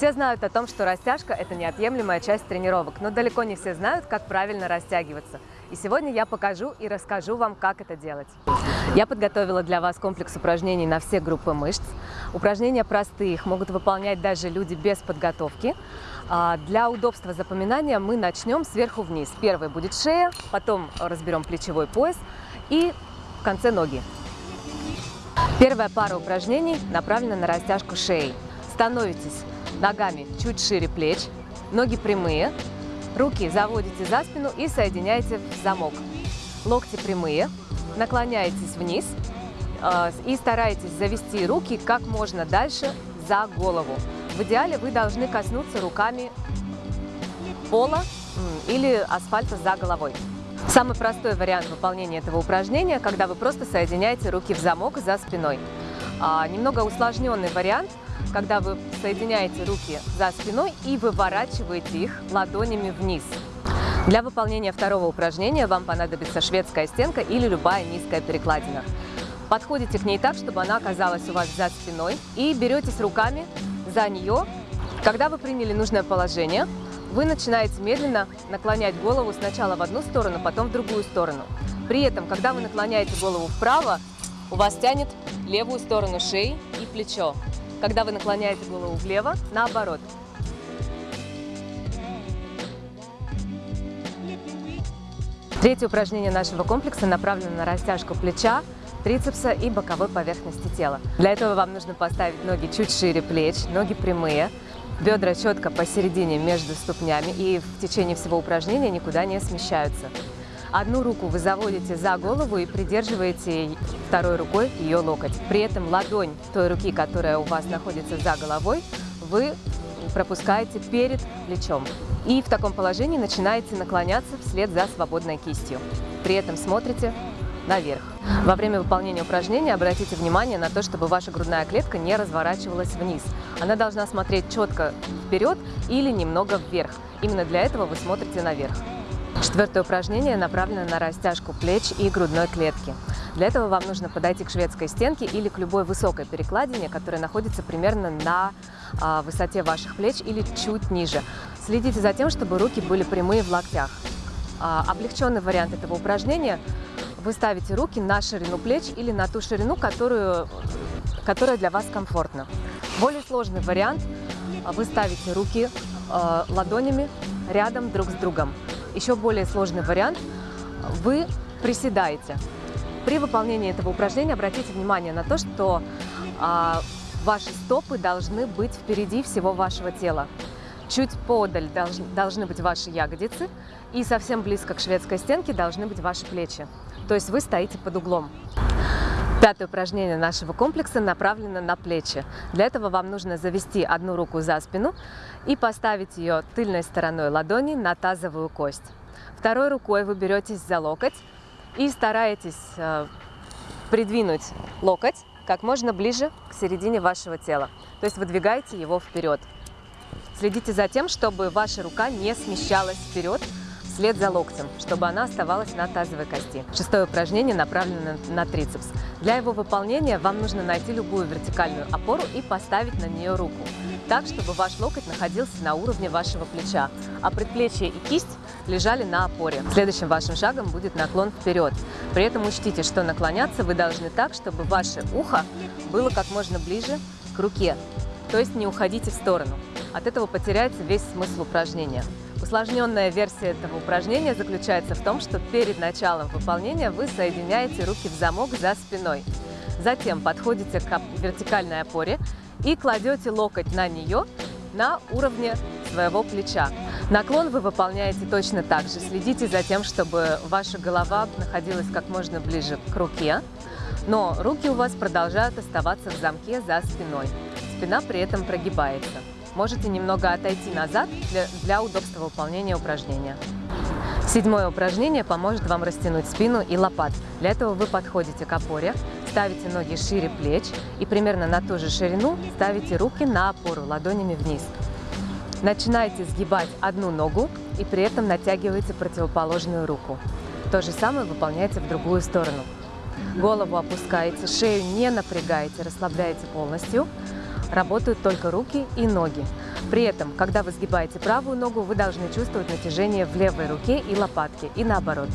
Все знают о том, что растяжка – это неотъемлемая часть тренировок, но далеко не все знают, как правильно растягиваться. И сегодня я покажу и расскажу вам, как это делать. Я подготовила для вас комплекс упражнений на все группы мышц. Упражнения простые, их могут выполнять даже люди без подготовки. А, для удобства запоминания мы начнем сверху вниз. Первый будет шея, потом разберем плечевой пояс и в конце ноги. Первая пара упражнений направлена на растяжку шеи. Становитесь ногами чуть шире плеч, ноги прямые, руки заводите за спину и соединяете в замок. Локти прямые, наклоняетесь вниз э, и стараетесь завести руки как можно дальше за голову. В идеале вы должны коснуться руками пола или асфальта за головой. Самый простой вариант выполнения этого упражнения, когда вы просто соединяете руки в замок за спиной. А, немного усложненный вариант, когда вы соединяете руки за спиной и выворачиваете их ладонями вниз. Для выполнения второго упражнения вам понадобится шведская стенка или любая низкая перекладина. Подходите к ней так, чтобы она оказалась у вас за спиной и беретесь руками за нее. Когда вы приняли нужное положение, вы начинаете медленно наклонять голову сначала в одну сторону, потом в другую сторону. При этом, когда вы наклоняете голову вправо, у вас тянет левую сторону шеи и плечо. Когда вы наклоняете голову влево, наоборот. Третье упражнение нашего комплекса направлено на растяжку плеча, трицепса и боковой поверхности тела. Для этого вам нужно поставить ноги чуть шире плеч, ноги прямые, бедра четко посередине между ступнями и в течение всего упражнения никуда не смещаются. Одну руку вы заводите за голову и придерживаете второй рукой ее локоть. При этом ладонь той руки, которая у вас находится за головой, вы пропускаете перед плечом. И в таком положении начинаете наклоняться вслед за свободной кистью. При этом смотрите наверх. Во время выполнения упражнения обратите внимание на то, чтобы ваша грудная клетка не разворачивалась вниз. Она должна смотреть четко вперед или немного вверх. Именно для этого вы смотрите наверх. Четвертое упражнение направлено на растяжку плеч и грудной клетки. Для этого вам нужно подойти к шведской стенке или к любой высокой перекладине, которая находится примерно на а, высоте ваших плеч или чуть ниже. Следите за тем, чтобы руки были прямые в локтях. А, облегченный вариант этого упражнения – вы ставите руки на ширину плеч или на ту ширину, которую, которая для вас комфортна. Более сложный вариант – вы ставите руки э, ладонями рядом друг с другом. Еще более сложный вариант – вы приседаете. При выполнении этого упражнения обратите внимание на то, что э, ваши стопы должны быть впереди всего вашего тела. Чуть подаль должны быть ваши ягодицы, и совсем близко к шведской стенке должны быть ваши плечи. То есть вы стоите под углом. Пятое упражнение нашего комплекса направлено на плечи. Для этого вам нужно завести одну руку за спину и поставить ее тыльной стороной ладони на тазовую кость. Второй рукой вы беретесь за локоть и стараетесь э, придвинуть локоть как можно ближе к середине вашего тела. То есть выдвигаете его вперед. Следите за тем, чтобы ваша рука не смещалась вперед вслед за локтем, чтобы она оставалась на тазовой кости. Шестое упражнение направлено на трицепс. Для его выполнения вам нужно найти любую вертикальную опору и поставить на нее руку, так, чтобы ваш локоть находился на уровне вашего плеча, а предплечье и кисть лежали на опоре. Следующим вашим шагом будет наклон вперед. При этом учтите, что наклоняться вы должны так, чтобы ваше ухо было как можно ближе к руке, то есть не уходите в сторону. От этого потеряется весь смысл упражнения. Усложненная версия этого упражнения заключается в том, что перед началом выполнения вы соединяете руки в замок за спиной. Затем подходите к вертикальной опоре и кладете локоть на нее на уровне своего плеча. Наклон вы выполняете точно так же. Следите за тем, чтобы ваша голова находилась как можно ближе к руке, но руки у вас продолжают оставаться в замке за спиной. Спина при этом прогибается. Можете немного отойти назад для, для удобства выполнения упражнения. Седьмое упражнение поможет вам растянуть спину и лопат. Для этого вы подходите к опоре, ставите ноги шире плеч и примерно на ту же ширину ставите руки на опору ладонями вниз. Начинайте сгибать одну ногу и при этом натягиваете противоположную руку. То же самое выполняйте в другую сторону. Голову опускаете, шею не напрягаете, расслабляете полностью. Работают только руки и ноги. При этом, когда вы сгибаете правую ногу, вы должны чувствовать натяжение в левой руке и лопатке, и наоборот.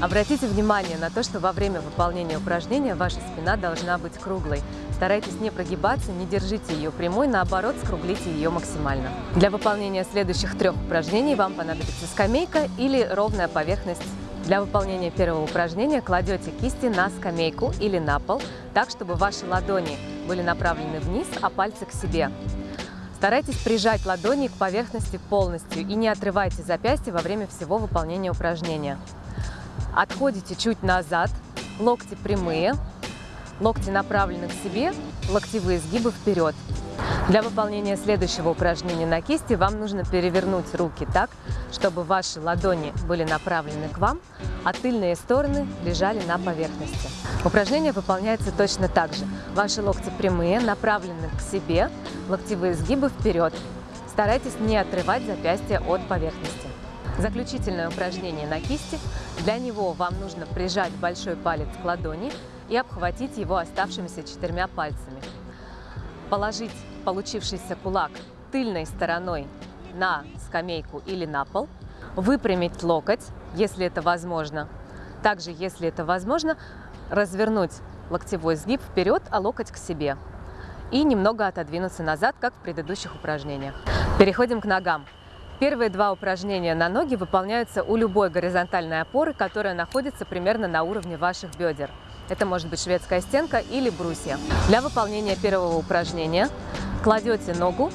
Обратите внимание на то, что во время выполнения упражнения ваша спина должна быть круглой. Старайтесь не прогибаться, не держите ее прямой, наоборот, скруглите ее максимально. Для выполнения следующих трех упражнений вам понадобится скамейка или ровная поверхность для выполнения первого упражнения кладете кисти на скамейку или на пол, так, чтобы ваши ладони были направлены вниз, а пальцы к себе. Старайтесь прижать ладони к поверхности полностью и не отрывайте запястья во время всего выполнения упражнения. Отходите чуть назад, локти прямые, локти направлены к себе, локтевые сгибы вперед. Для выполнения следующего упражнения на кисти вам нужно перевернуть руки так, чтобы ваши ладони были направлены к вам, а тыльные стороны лежали на поверхности. Упражнение выполняется точно так же. Ваши локти прямые, направлены к себе, локтевые сгибы вперед. Старайтесь не отрывать запястья от поверхности. Заключительное упражнение на кисти. Для него вам нужно прижать большой палец к ладони и обхватить его оставшимися четырьмя пальцами. Положить получившийся кулак тыльной стороной на скамейку или на пол, выпрямить локоть, если это возможно. Также, если это возможно, развернуть локтевой сгиб вперед, а локоть к себе. И немного отодвинуться назад, как в предыдущих упражнениях. Переходим к ногам. Первые два упражнения на ноги выполняются у любой горизонтальной опоры, которая находится примерно на уровне ваших бедер. Это может быть шведская стенка или брусья. Для выполнения первого упражнения кладете ногу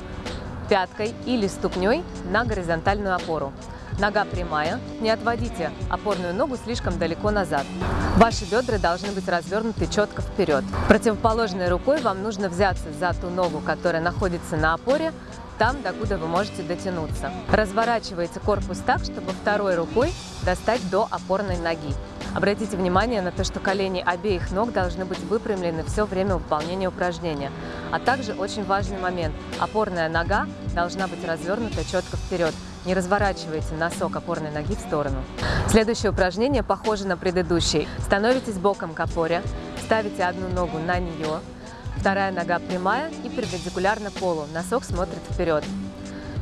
пяткой или ступней на горизонтальную опору. Нога прямая, не отводите опорную ногу слишком далеко назад. Ваши бедра должны быть развернуты четко вперед. Противоположной рукой вам нужно взяться за ту ногу, которая находится на опоре, там, докуда вы можете дотянуться. Разворачивайте корпус так, чтобы второй рукой достать до опорной ноги. Обратите внимание на то, что колени обеих ног должны быть выпрямлены все время выполнения упражнения. А также очень важный момент – опорная нога должна быть развернута четко вперед. Не разворачивайте носок опорной ноги в сторону. Следующее упражнение похоже на предыдущее. Становитесь боком к опоре, ставите одну ногу на нее, вторая нога прямая и перпендикулярно полу, носок смотрит вперед.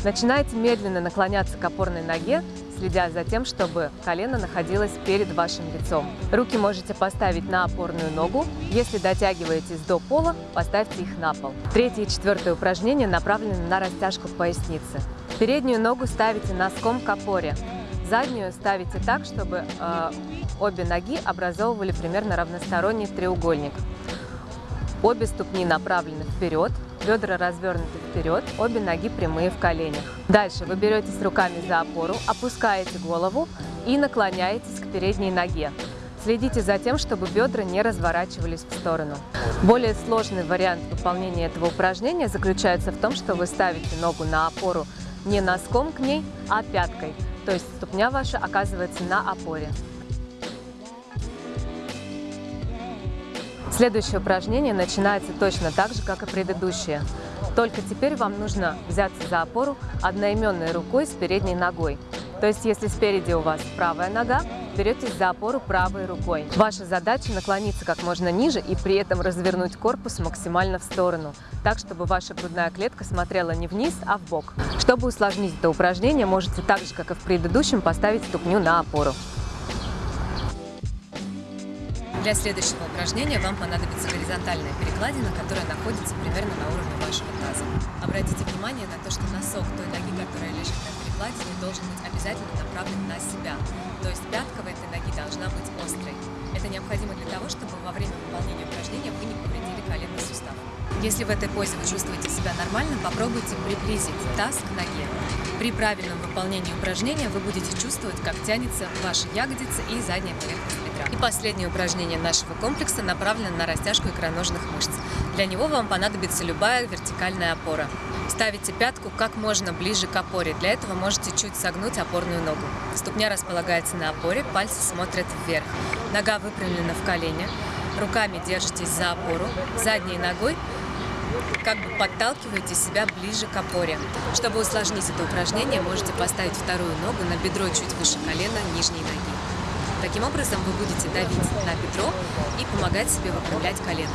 Начинайте медленно наклоняться к опорной ноге, следя за тем, чтобы колено находилось перед вашим лицом. Руки можете поставить на опорную ногу. Если дотягиваетесь до пола, поставьте их на пол. Третье и четвертое упражнение направлены на растяжку поясницы. Переднюю ногу ставите носком к опоре. Заднюю ставите так, чтобы э, обе ноги образовывали примерно равносторонний треугольник. Обе ступни направлены вперед, бедра развернуты вперед, обе ноги прямые в коленях. Дальше вы беретесь руками за опору, опускаете голову и наклоняетесь к передней ноге. Следите за тем, чтобы бедра не разворачивались в сторону. Более сложный вариант выполнения этого упражнения заключается в том, что вы ставите ногу на опору не носком к ней, а пяткой. То есть ступня ваша оказывается на опоре. Следующее упражнение начинается точно так же, как и предыдущее. Только теперь вам нужно взяться за опору одноименной рукой с передней ногой. То есть, если спереди у вас правая нога, беретесь за опору правой рукой. Ваша задача наклониться как можно ниже и при этом развернуть корпус максимально в сторону, так, чтобы ваша грудная клетка смотрела не вниз, а в бок. Чтобы усложнить это упражнение, можете так же, как и в предыдущем, поставить ступню на опору. Для следующего упражнения вам понадобится горизонтальная перекладина, которая находится примерно на уровне вашего таза. Обратите внимание на то, что носок той ноги, которая лежит на перекладине, должен быть обязательно направлен на себя. То есть пятка в этой ноги должна быть острой. Это необходимо для того, чтобы во время выполнения упражнения вы не повредили коленный сустав. Если в этой позе вы чувствуете себя нормально, попробуйте приблизить таз к ноге. При правильном выполнении упражнения вы будете чувствовать, как тянется ваша ягодица и задняя поверхность бедра. И последнее упражнение нашего комплекса направлено на растяжку икроножных мышц. Для него вам понадобится любая вертикальная опора. Ставите пятку как можно ближе к опоре. Для этого можете чуть согнуть опорную ногу. Ступня располагается на опоре, пальцы смотрят вверх. Нога выпрямлена в колене. Руками держитесь за опору. Задней ногой как бы подталкиваете себя ближе к опоре. Чтобы усложнить это упражнение, можете поставить вторую ногу на бедро чуть выше колена нижней ноги. Таким образом вы будете давить на бедро и помогать себе выпрямлять колено.